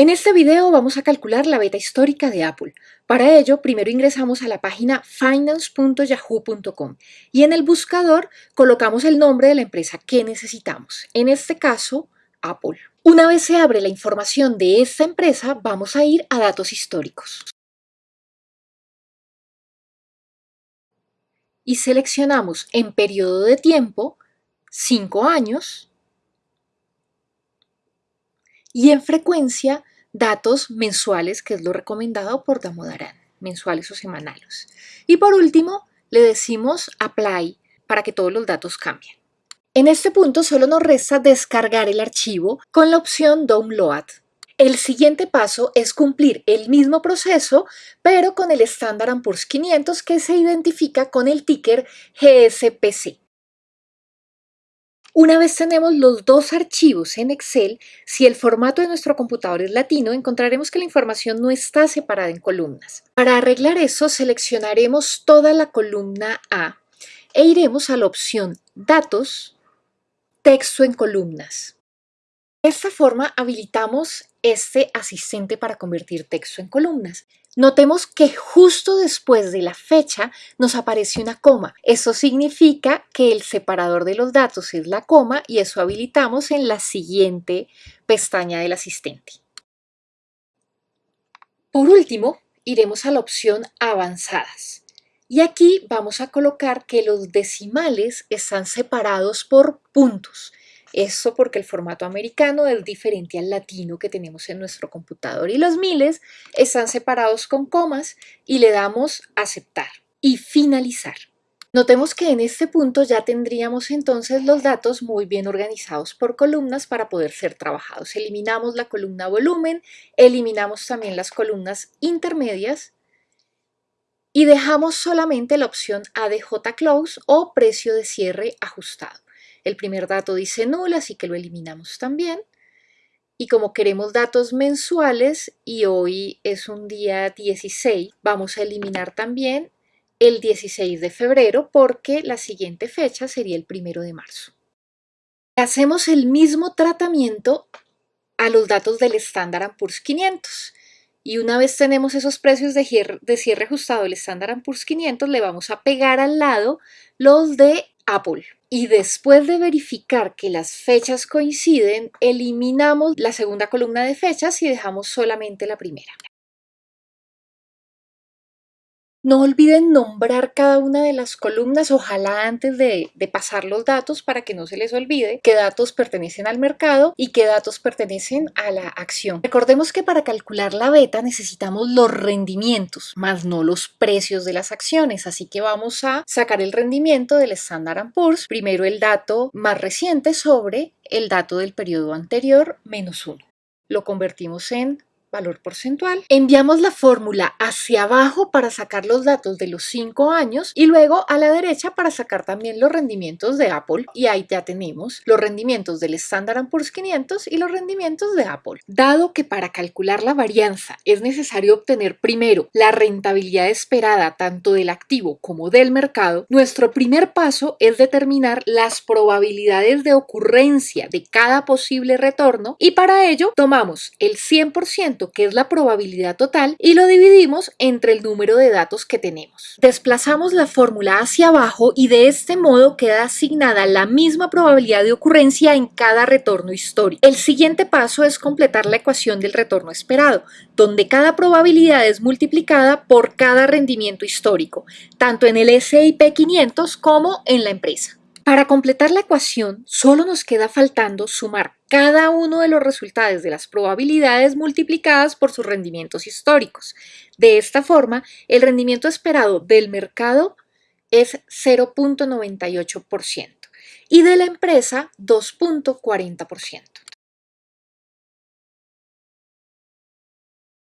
En este video vamos a calcular la beta histórica de Apple. Para ello, primero ingresamos a la página finance.yahoo.com y en el buscador colocamos el nombre de la empresa que necesitamos, en este caso, Apple. Una vez se abre la información de esta empresa, vamos a ir a datos históricos. Y seleccionamos en periodo de tiempo 5 años y en frecuencia datos mensuales, que es lo recomendado por Damodaran, mensuales o semanales. Y por último, le decimos Apply para que todos los datos cambien. En este punto solo nos resta descargar el archivo con la opción Download. El siguiente paso es cumplir el mismo proceso, pero con el Standard Poor's 500 que se identifica con el ticker GSPC. Una vez tenemos los dos archivos en Excel, si el formato de nuestro computador es latino, encontraremos que la información no está separada en columnas. Para arreglar eso, seleccionaremos toda la columna A e iremos a la opción Datos, Texto en columnas. De esta forma habilitamos este asistente para convertir texto en columnas. Notemos que justo después de la fecha nos aparece una coma. Eso significa que el separador de los datos es la coma y eso habilitamos en la siguiente pestaña del asistente. Por último, iremos a la opción Avanzadas. Y aquí vamos a colocar que los decimales están separados por puntos. Eso porque el formato americano es diferente al latino que tenemos en nuestro computador y los miles están separados con comas y le damos aceptar y finalizar. Notemos que en este punto ya tendríamos entonces los datos muy bien organizados por columnas para poder ser trabajados. Eliminamos la columna volumen, eliminamos también las columnas intermedias y dejamos solamente la opción ADJ Close o precio de cierre ajustado. El primer dato dice null, así que lo eliminamos también. Y como queremos datos mensuales y hoy es un día 16, vamos a eliminar también el 16 de febrero porque la siguiente fecha sería el primero de marzo. Hacemos el mismo tratamiento a los datos del Standard Poor's 500. Y una vez tenemos esos precios de cierre, de cierre ajustado del Standard Poor's 500, le vamos a pegar al lado los de Apple. Y después de verificar que las fechas coinciden, eliminamos la segunda columna de fechas y dejamos solamente la primera. No olviden nombrar cada una de las columnas, ojalá antes de, pasar los datos para que no se les olvide qué datos pertenecen al mercado y qué datos pertenecen a la acción. Recordemos que para calcular la beta necesitamos los rendimientos, más no los precios de las acciones, así que vamos a sacar el rendimiento del Standard Poor's, primero el dato más reciente sobre el dato del periodo anterior menos 1. Lo convertimos en valor porcentual. Enviamos la fórmula hacia abajo para sacar los datos de los 5 años y luego a la derecha para sacar también los rendimientos de Apple y ahí ya tenemos los rendimientos del Standard Poor's 500 y los rendimientos de Apple. Dado que para calcular la varianza es necesario obtener primero la rentabilidad esperada tanto del activo como del mercado, nuestro primer paso es determinar las probabilidades de ocurrencia de cada posible retorno y para ello tomamos el 100% que es la probabilidad total, y lo dividimos entre el número de datos que tenemos. Desplazamos la fórmula hacia abajo y de este modo queda asignada la misma probabilidad de ocurrencia en cada retorno histórico. El siguiente paso es completar la ecuación del retorno esperado, donde cada probabilidad es multiplicada por cada rendimiento histórico, tanto en el S&P 500 como en la empresa. Para completar la ecuación, solo nos queda faltando sumar cada uno de los resultados de las probabilidades multiplicadas por sus rendimientos históricos. De esta forma, el rendimiento esperado del mercado es 0.98% y de la empresa 2.40%.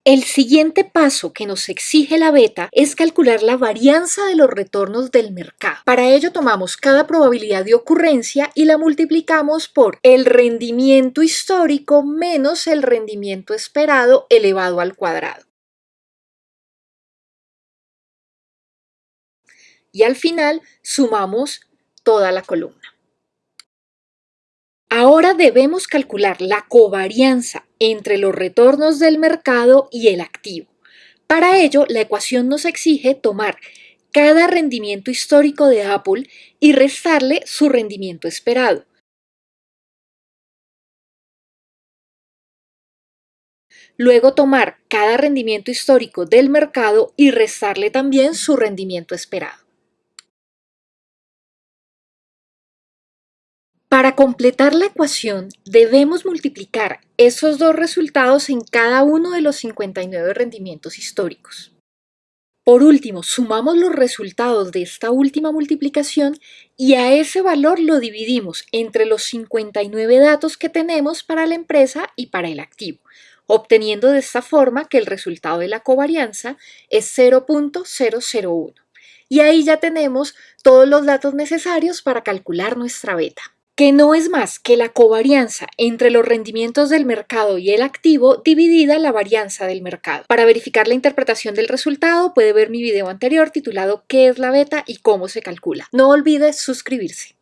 El siguiente paso que nos exige la beta es calcular la varianza de los retornos del mercado. Para ello tomamos cada probabilidad de ocurrencia y la multiplicamos por el rendimiento histórico menos el rendimiento esperado elevado al cuadrado. Y al final sumamos toda la columna. Ahora debemos calcular la covarianza entre los retornos del mercado y el activo. Para ello, la ecuación nos exige tomar cada rendimiento histórico de Apple y restarle su rendimiento esperado. Luego tomar cada rendimiento histórico del mercado y restarle también su rendimiento esperado. Para completar la ecuación, debemos multiplicar esos dos resultados en cada uno de los 59 rendimientos históricos. Por último, sumamos los resultados de esta última multiplicación y a ese valor lo dividimos entre los 59 datos que tenemos para la empresa y para el activo, obteniendo de esta forma que el resultado de la covarianza es 0.001. Y ahí ya tenemos todos los datos necesarios para calcular nuestra beta que no es más que la covarianza entre los rendimientos del mercado y el activo dividida la varianza del mercado. Para verificar la interpretación del resultado puede ver mi video anterior titulado ¿Qué es la beta y cómo se calcula? No olvides suscribirse.